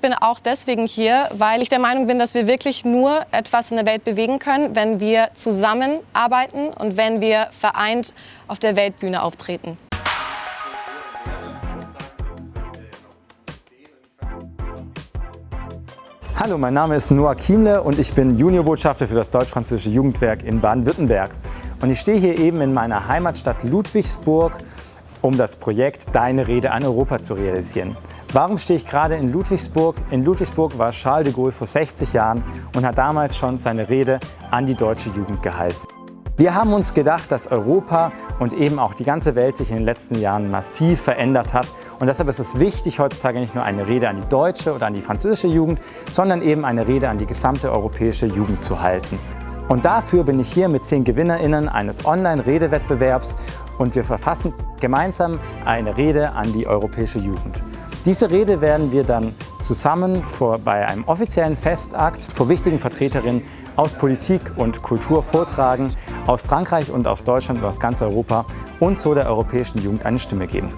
ich bin auch deswegen hier, weil ich der Meinung bin, dass wir wirklich nur etwas in der Welt bewegen können, wenn wir zusammenarbeiten und wenn wir vereint auf der Weltbühne auftreten. Hallo, mein Name ist Noah Kiemle und ich bin Juniorbotschafter für das Deutsch-Französische Jugendwerk in Baden-Württemberg. Und ich stehe hier eben in meiner Heimatstadt Ludwigsburg, um das Projekt Deine Rede an Europa zu realisieren. Warum stehe ich gerade in Ludwigsburg? In Ludwigsburg war Charles de Gaulle vor 60 Jahren und hat damals schon seine Rede an die deutsche Jugend gehalten. Wir haben uns gedacht, dass Europa und eben auch die ganze Welt sich in den letzten Jahren massiv verändert hat und deshalb ist es wichtig, heutzutage nicht nur eine Rede an die deutsche oder an die französische Jugend, sondern eben eine Rede an die gesamte europäische Jugend zu halten. Und dafür bin ich hier mit zehn GewinnerInnen eines Online-Redewettbewerbs und wir verfassen gemeinsam eine Rede an die europäische Jugend. Diese Rede werden wir dann zusammen vor, bei einem offiziellen Festakt vor wichtigen Vertreterinnen aus Politik und Kultur vortragen, aus Frankreich und aus Deutschland und aus ganz Europa und so der europäischen Jugend eine Stimme geben.